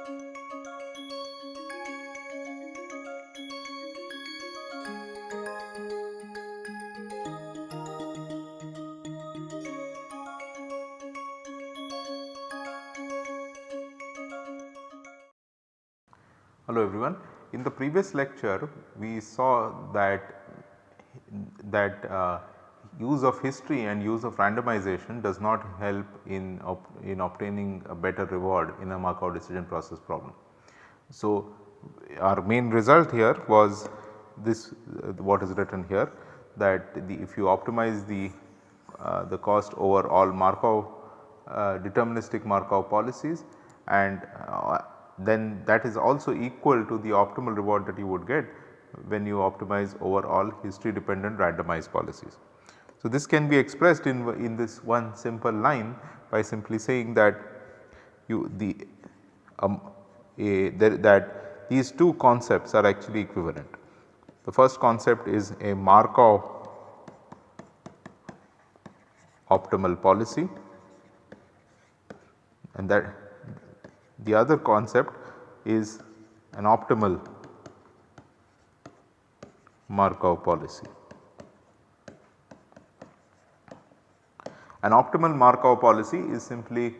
Hello everyone. In the previous lecture we saw that that uh, use of history and use of randomization does not help in, in obtaining a better reward in a Markov decision process problem. So, our main result here was this uh, what is written here that the if you optimize the uh, the cost over all Markov uh, deterministic Markov policies and uh, then that is also equal to the optimal reward that you would get when you optimize over all history dependent randomized policies. So, this can be expressed in, in this one simple line by simply saying that you the um, a, that these two concepts are actually equivalent. The first concept is a Markov optimal policy and that the other concept is an optimal Markov policy. An optimal Markov policy is simply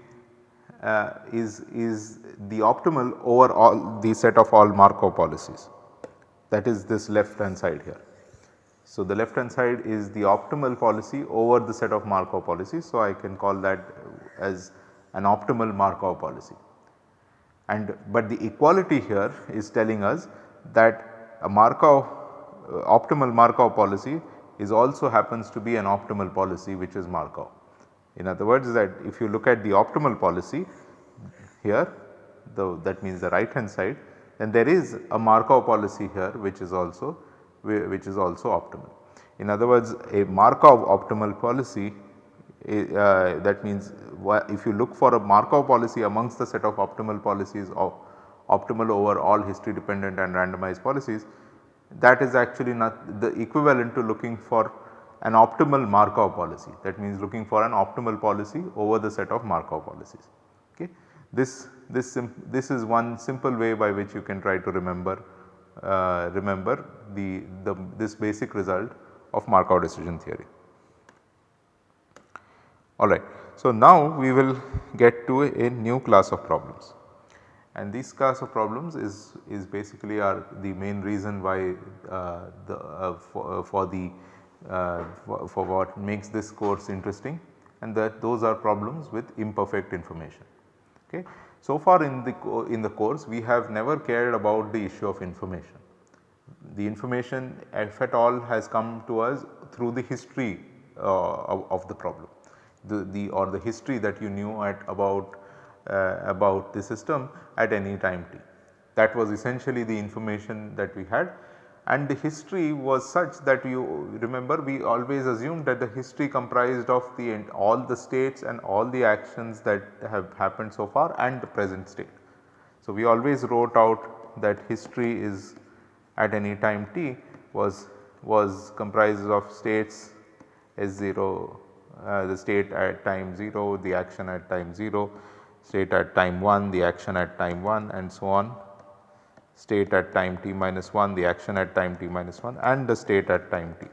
uh, is, is the optimal over all the set of all Markov policies that is this left hand side here. So, the left hand side is the optimal policy over the set of Markov policies. So, I can call that as an optimal Markov policy and but the equality here is telling us that a Markov uh, optimal Markov policy is also happens to be an optimal policy which is Markov. In other words that if you look at the optimal policy here the that means the right hand side then there is a Markov policy here which is also which is also optimal. In other words a Markov optimal policy uh, that means if you look for a Markov policy amongst the set of optimal policies of optimal over all history dependent and randomized policies that is actually not the equivalent to looking for an optimal Markov policy that means looking for an optimal policy over the set of Markov policies. Okay. This, this, this is one simple way by which you can try to remember uh, remember the, the this basic result of Markov decision theory. Alright. So, now we will get to a, a, new class of problems and this class of problems is, is basically are the main reason why uh, the uh, for, uh, for, the uh, for, for, what makes this course interesting and that those are problems with imperfect information. Okay. So far in the in the course we have never cared about the issue of information. The information if at all has come to us through the history uh, of, of the problem the, the or the history that you knew at about uh, about the system at any time t. That was essentially the information that we had and the history was such that you remember we always assumed that the history comprised of the all the states and all the actions that have happened so far and the present state. So, we always wrote out that history is at any time t was was comprised of states S0 uh, the state at time 0, the action at time 0, state at time 1, the action at time 1 and so on, state at time t minus 1, the action at time t minus 1 and the state at time t.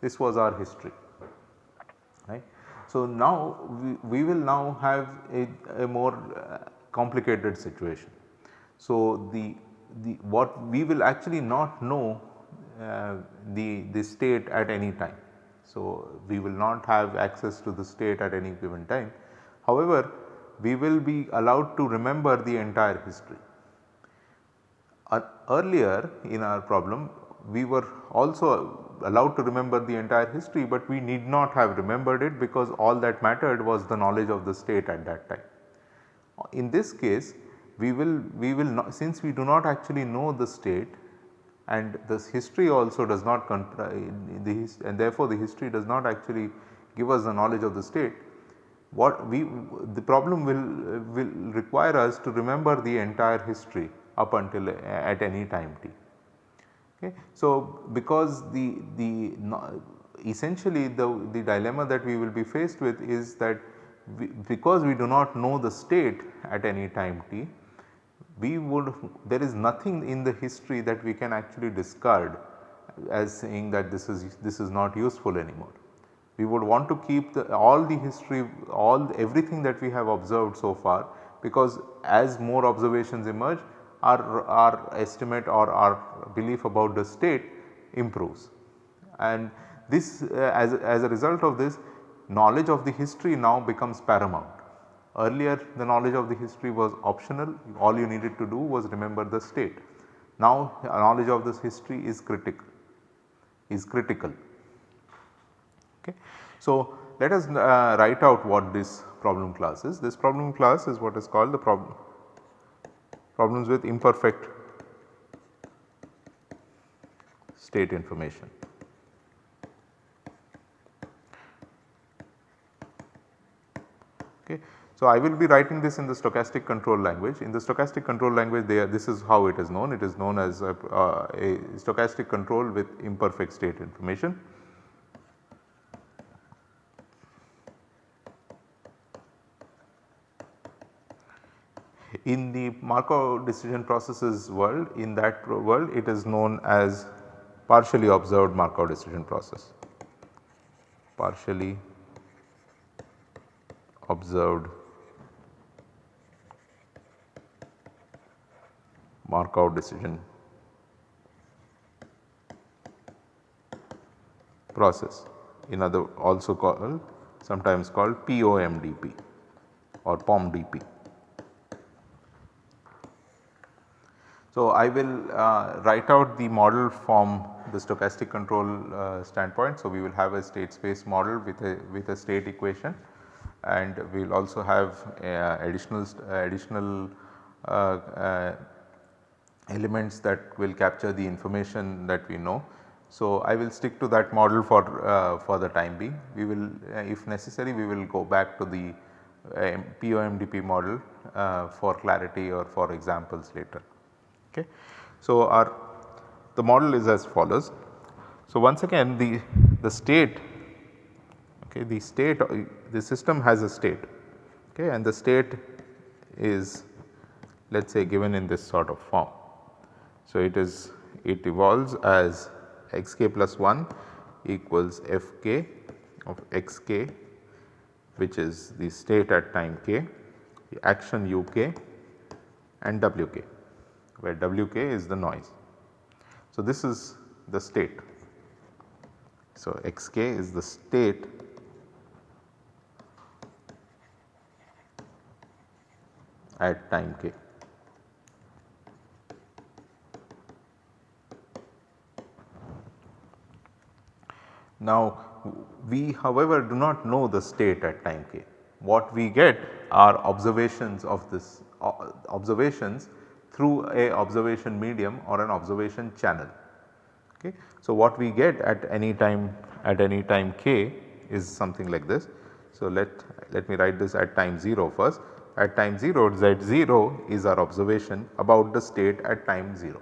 This was our history right. So, now we, we will now have a, a more uh, complicated situation. So, the, the what we will actually not know uh, the, the state at any time so, we will not have access to the state at any given time. However, we will be allowed to remember the entire history. Uh, earlier in our problem we were also allowed to remember the entire history, but we need not have remembered it because all that mattered was the knowledge of the state at that time. In this case we will we will not since we do not actually know the state and this history also does not the and therefore the history does not actually give us the knowledge of the state. What we the problem will will require us to remember the entire history up until uh, at any time t. Okay. So, because the the essentially the the dilemma that we will be faced with is that we, because we do not know the state at any time t we would there is nothing in the history that we can actually discard as saying that this is this is not useful anymore. We would want to keep the, all the history all everything that we have observed so far because as more observations emerge our, our estimate or our belief about the state improves. And this uh, as, as a result of this knowledge of the history now becomes paramount. Earlier the knowledge of the history was optional all you needed to do was remember the state. Now knowledge of this history is critical is critical. Okay. So, let us uh, write out what this problem class is. This problem class is what is called the problem problems with imperfect state information. Okay. So, I will be writing this in the stochastic control language. In the stochastic control language this is how it is known. It is known as a, uh, a stochastic control with imperfect state information. In the Markov decision processes world, in that world it is known as partially observed Markov decision process, partially observed Markov decision process in other also called sometimes called POMDP or POMDP. So, I will uh, write out the model from the stochastic control uh, standpoint. So, we will have a state space model with a with a state equation and we will also have uh, additional additional uh, uh, elements that will capture the information that we know. So, I will stick to that model for, uh, for the time being. We will uh, if necessary we will go back to the uh, POMDP model uh, for clarity or for examples later. Okay. So, our the model is as follows. So, once again the, the state okay, the state the system has a state okay, and the state is let us say given in this sort of form. So, it is it evolves as xk plus 1 equals fk of xk which is the state at time k, the action uk and wk where wk is the noise. So, this is the state. So, xk is the state at time k. Now we however do not know the state at time k. What we get are observations of this uh, observations through a observation medium or an observation channel. Okay. So, what we get at any time at any time k is something like this. So, let let me write this at time 0 first at time 0 z0 is our observation about the state at time 0.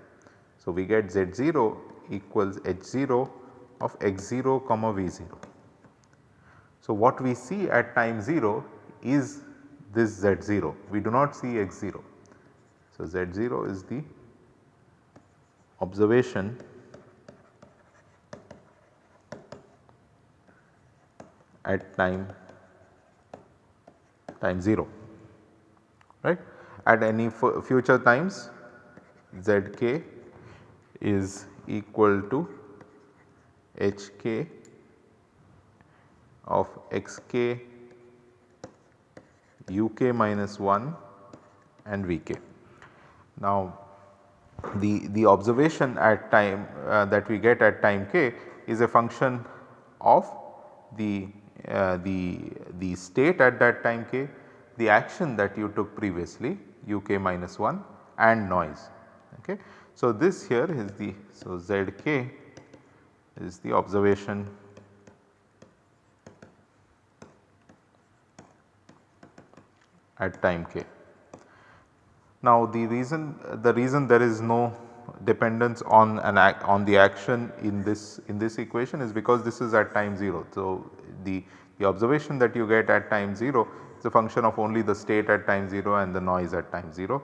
So, we get z0 equals h0 of x0 comma v0. So, what we see at time 0 is this z0 we do not see x0. So, z0 is the observation at time time 0 right. At any future times zk is equal to hk of xk uk minus 1 and vk. Now the, the observation at time uh, that we get at time k is a function of the, uh, the, the state at that time k, the action that you took previously uk minus 1 and noise. Okay. So, this here is the so zk is the observation at time k. Now the reason the reason there is no dependence on an act on the action in this in this equation is because this is at time 0. So the, the observation that you get at time 0 is a function of only the state at time 0 and the noise at time 0.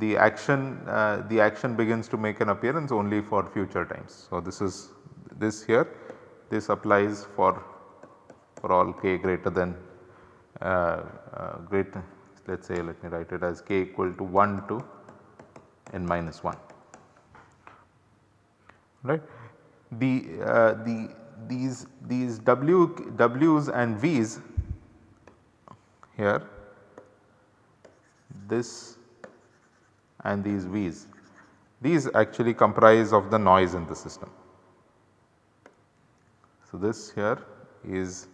the action uh, the action begins to make an appearance only for future times. So, this is this here this applies for for all k greater than uh, uh, great let us say let me write it as k equal to 1 to n minus 1 right. The, uh, the these these w w's and v's here this and these v's these actually comprise of the noise in the system. So, this here is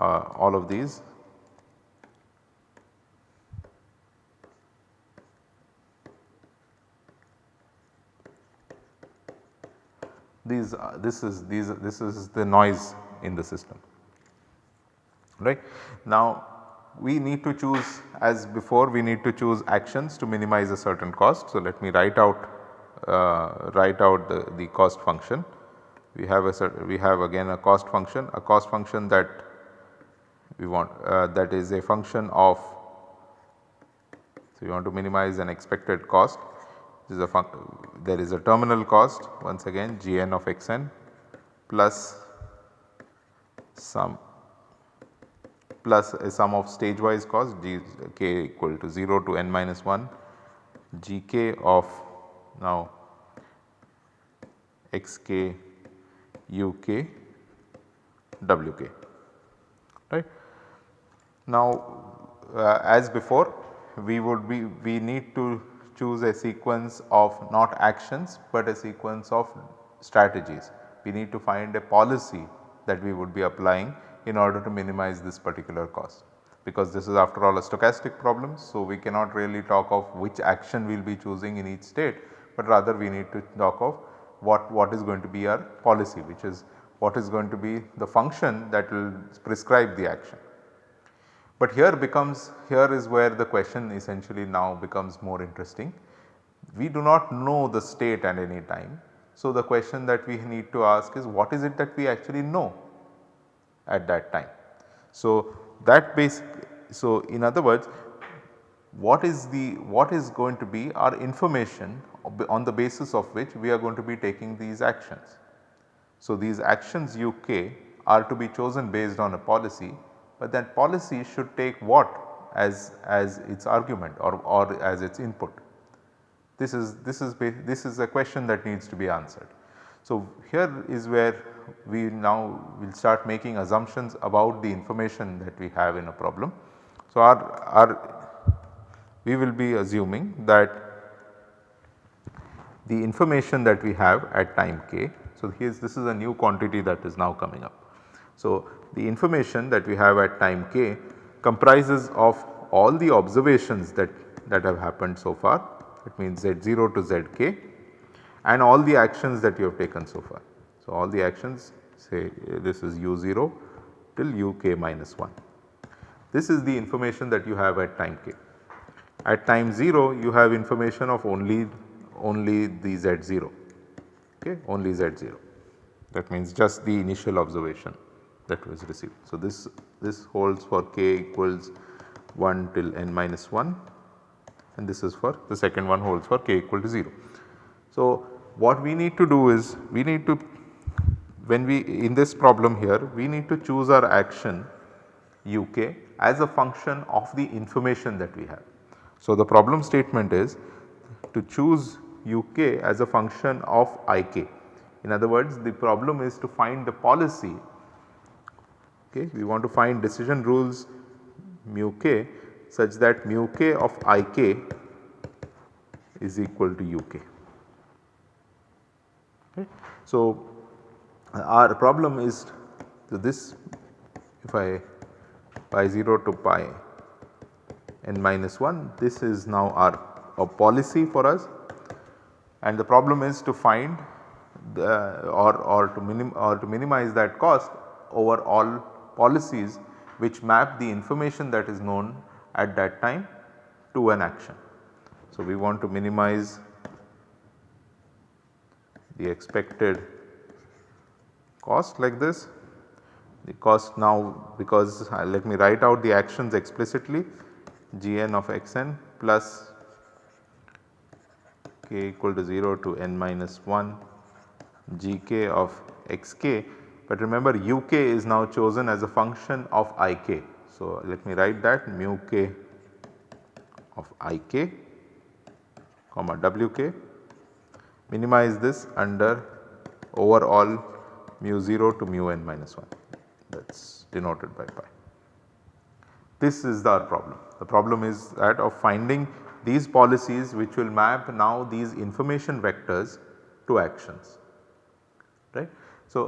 all of these these uh, this is these this is the noise in the system right. Now we need to choose as before we need to choose actions to minimize a certain cost. So, let me write out uh, write out the, the cost function. We have a we have again a cost function a cost function that we want uh, that is a function of so we want to minimize an expected cost is a there is a terminal cost once again gn of xn plus some plus a sum of stage wise cost g k equal to 0 to n minus 1 gk of now xk uk wk right. Now uh, as before we would be we need to choose a sequence of not actions but a sequence of strategies. We need to find a policy that we would be applying in order to minimize this particular cost because this is after all a stochastic problem. So, we cannot really talk of which action we will be choosing in each state, but rather we need to talk of what, what is going to be our policy which is what is going to be the function that will prescribe the action. But here becomes here is where the question essentially now becomes more interesting. We do not know the state at any time. So, the question that we need to ask is what is it that we actually know at that time. So, that basic so in other words what is the what is going to be our information on the basis of which we are going to be taking these actions. So, these actions UK are to be chosen based on a policy, but then policy should take what as, as its argument or, or as its input. This is, this, is, this is a question that needs to be answered. So, here is where we now will start making assumptions about the information that we have in a problem. So, our, our we will be assuming that the information that we have at time k. So, here this is a new quantity that is now coming up. So, the information that we have at time k comprises of all the observations that, that have happened so far it means z0 to zk and all the actions that you have taken so far. So, all the actions say this is u0 till uk minus 1. This is the information that you have at time k. At time 0 you have information of only only the z0 okay only z0 that means just the initial observation that was received. So, this this holds for k equals 1 till n minus 1 and this is for the second one holds for k equal to 0. So, what we need to do is we need to when we in this problem here we need to choose our action uk as a function of the information that we have. So, the problem statement is to choose uk as a function of ik. In other words the problem is to find the policy okay we want to find decision rules mu k such that mu k of ik is equal to uk. Okay. So, uh, our problem is this if I pi 0 to pi n minus 1 this is now our a policy for us and the problem is to find the or, or to minim or to minimize that cost over all policies which map the information that is known at that time to an action. So, we want to minimize the expected cost like this. The cost now because uh, let me write out the actions explicitly gn of xn plus k equal to 0 to n minus 1 gk of xk but remember uk is now chosen as a function of ik. So, let me write that mu k of ik comma wk minimize this under overall mu 0 to mu n minus 1 that is denoted by pi. This is our problem. The problem is that of finding these policies which will map now these information vectors to actions right. So,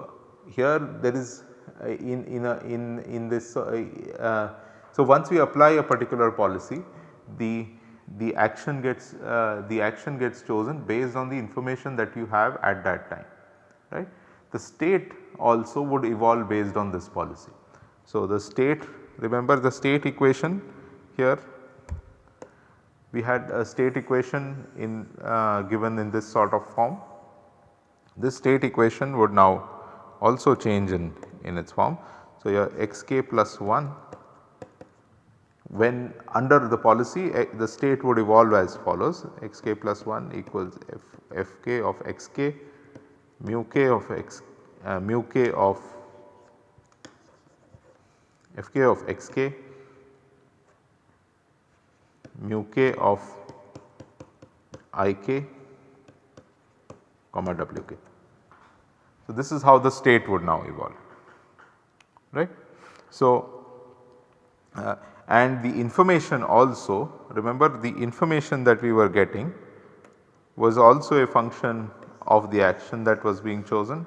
here there is uh, in in a, in in this uh, uh, so once we apply a particular policy the the action gets uh, the action gets chosen based on the information that you have at that time right. The state also would evolve based on this policy. So, the state remember the state equation here we had a state equation in uh, given in this sort of form. This state equation would now also change in, in its form. So, your xk plus 1 when under the policy eh, the state would evolve as follows xk plus 1 equals f, fk of xk mu k of x uh, mu k of fk of xk mu k of ik comma wk. So, this is how the state would now evolve right. So, uh, and the information also remember the information that we were getting was also a function of the action that was being chosen.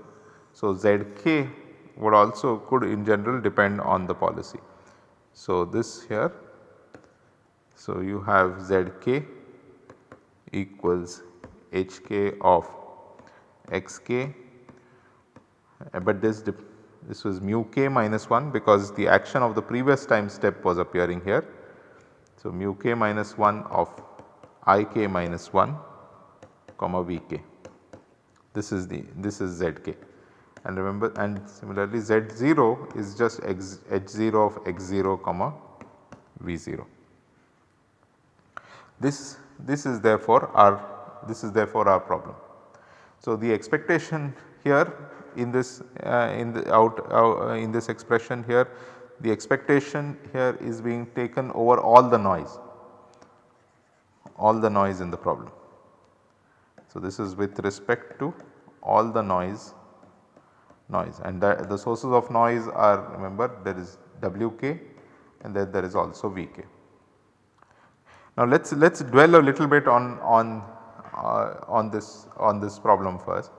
So, zk would also could in general depend on the policy. So, this here so, you have Zk equals Hk of Xk Uh, but this this was mu k minus 1 because the action of the previous time step was appearing here. So, mu k minus 1 of ik minus 1 comma vk this is the this is zk and remember and similarly z0 is just x, h0 of x0 comma v0. This, this is therefore our this is therefore our problem. So, the expectation here in this uh, in the out uh, in this expression here the expectation here is being taken over all the noise all the noise in the problem. So, this is with respect to all the noise noise and the, sources of noise are remember there is Wk and then there is also Vk. Now let us let us dwell a little bit on on uh, on this on this problem first.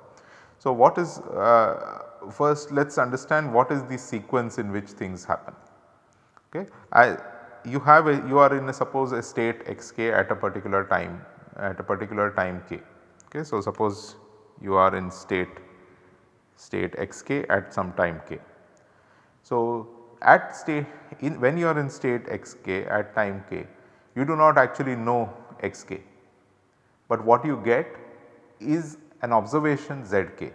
So what is uh, first let us understand what is the sequence in which things happen. Okay. I, you have a you are in a suppose a state xk at a particular time at a particular time k. Okay. So suppose you are in state state xk at some time k. So at state in when you are in state xk at time k you do not actually know xk, but what you get is an observation zk.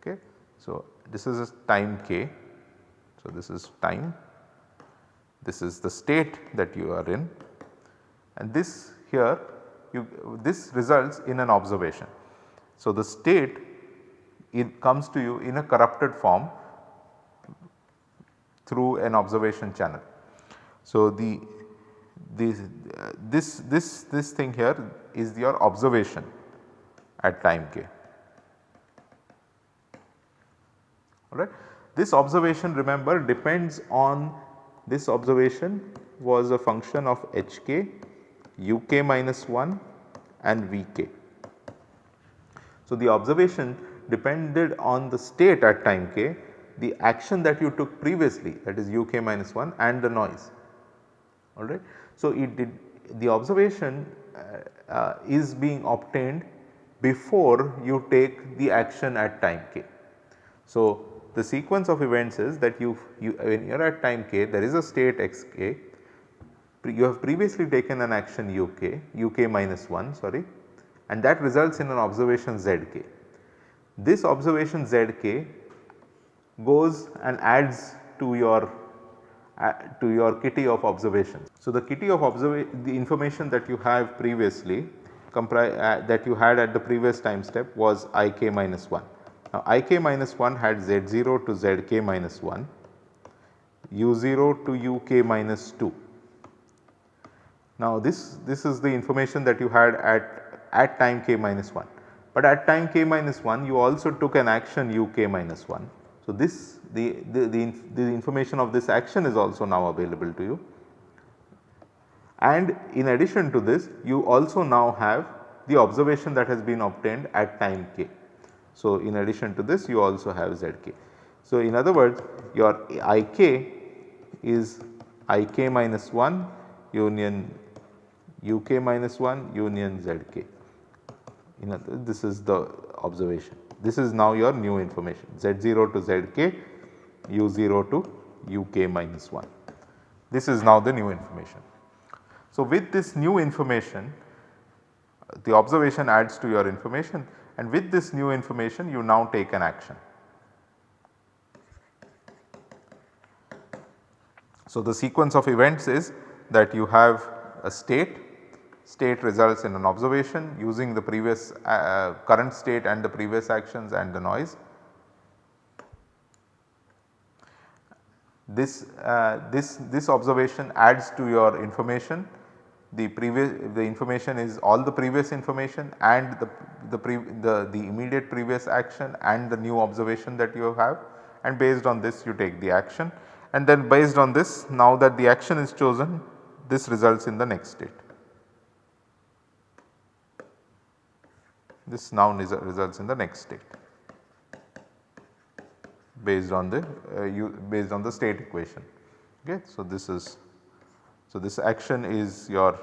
Okay. So, this is a time k, so this is time, this is the state that you are in and this here you this results in an observation. So, the state it comes to you in a corrupted form through an observation channel. So, the this, uh, this, this, this thing here is your observation at time k. Alright. This observation remember depends on this observation was a function of hk, uk minus 1 and vk. So, the observation depended on the state at time k, the action that you took previously that is uk minus 1 and the noise alright. So, it did the observation uh, uh, is being obtained before you take the action at time k. So, the sequence of events is that you, you when you are at time k there is a state xk you have previously taken an action uk uk minus 1 sorry and that results in an observation zk. This observation zk goes and adds to your uh, to your kitty of observations. So, the kitty of observation the information that you have previously uh, that you had at the previous time step was i k minus 1. Now, i k minus 1 had z 0 to z k minus 1, u 0 to u k minus 2. Now, this, this is the information that you had at, at time k minus 1, but at time k minus 1 you also took an action u k minus 1. So, this the, the, the, the information of this action is also now available to you and in addition to this you also now have the observation that has been obtained at time k. So, in addition to this you also have zk. So, in other words your ik is ik minus 1 union uk minus 1 union zk. In other, this is the observation. This is now your new information z0 to zk u0 to uk minus 1. This is now the new information. So, with this new information the observation adds to your information and with this new information you now take an action. So, the sequence of events is that you have a state, state results in an observation using the previous uh, current state and the previous actions and the noise. This, uh, this, this observation adds to your information the previous the information is all the previous information and the the, pre, the, the immediate previous action and the new observation that you have and based on this you take the action and then based on this now that the action is chosen this results in the next state. This now results in the next state based on the uh, you based on the state equation. Okay. So, this is so, this action is your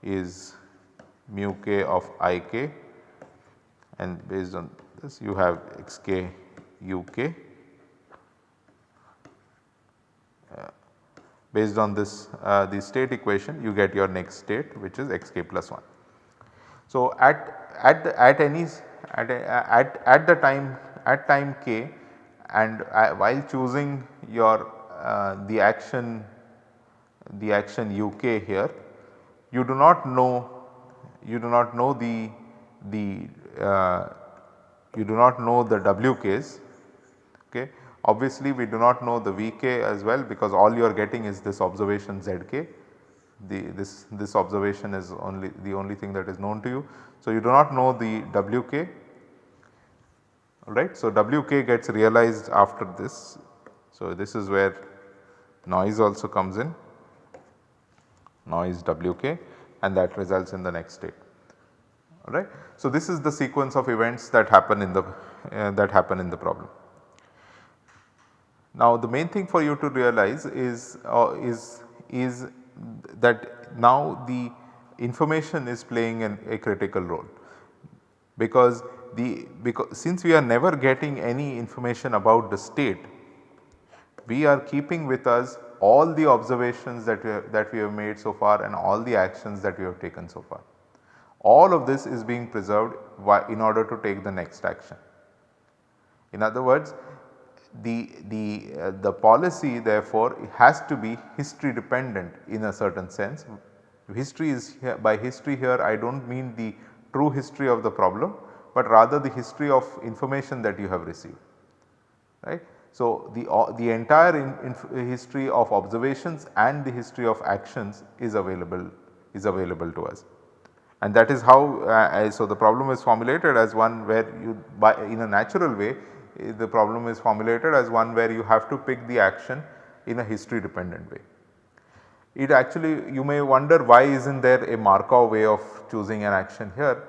is mu k of i k and based on this you have x k u k. Uh, based on this uh, the state equation you get your next state which is x k plus 1. So, at at the, at any at, at at the time at time k and uh, while choosing your uh, the action the action uk here you do not know you do not know the the uh, you do not know the wk's okay. Obviously we do not know the vk as well because all you are getting is this observation zk the this this observation is only the only thing that is known to you. So you do not know the wk right. So wk gets realized after this. So this is where noise also comes in noise Wk and that results in the next state alright. So, this is the sequence of events that happen in the uh, that happen in the problem. Now, the main thing for you to realize is uh, is is that now the information is playing an, a critical role because the because since we are never getting any information about the state we are keeping with us all the observations that we, have, that we have made so far and all the actions that we have taken so far. All of this is being preserved in order to take the next action. In other words, the, the, uh, the policy therefore has to be history dependent in a certain sense. History is here, by history here I do not mean the true history of the problem, but rather the history of information that you have received right. So, the, uh, the entire in, in history of observations and the history of actions is available is available to us. And that is how uh, so the problem is formulated as one where you by in a natural way eh, the problem is formulated as one where you have to pick the action in a history dependent way. It actually you may wonder why is not there a Markov way of choosing an action here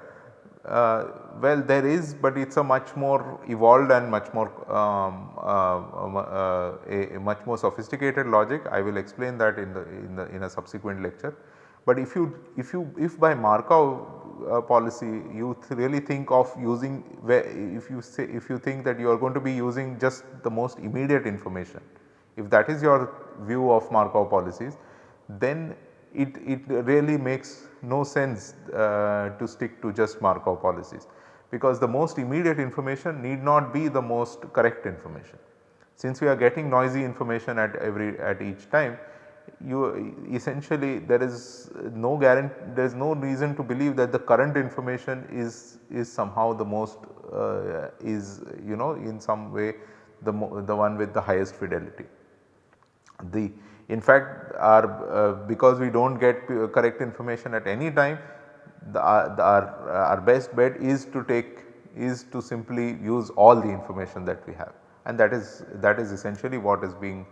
uh, well there is but it is a much more evolved and much more um, uh, um, uh, a, much more sophisticated logic I will explain that in the in the in a subsequent lecture. But if you if you if by Markov uh, policy you really think of using if you say if you think that you are going to be using just the most immediate information if that is your view of Markov policies then it, it really makes no sense uh, to stick to just Markov policies because the most immediate information need not be the most correct information. Since we are getting noisy information at every at each time you essentially there is no guarantee there is no reason to believe that the current information is is somehow the most uh, is you know in some way the the one with the highest fidelity. The in fact our uh, because we do not get correct information at any time the, uh, the, our, our best bet is to take is to simply use all the information that we have and that is that is essentially what is being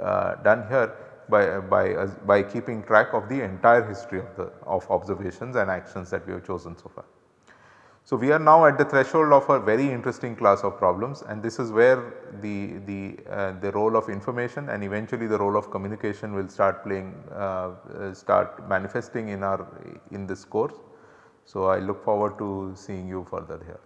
uh, done here by, by, uh, by keeping track of the entire history of the of observations and actions that we have chosen so far. So, we are now at the threshold of a very interesting class of problems and this is where the, the, uh, the role of information and eventually the role of communication will start playing uh, uh start manifesting in our in this course. So, I look forward to seeing you further here.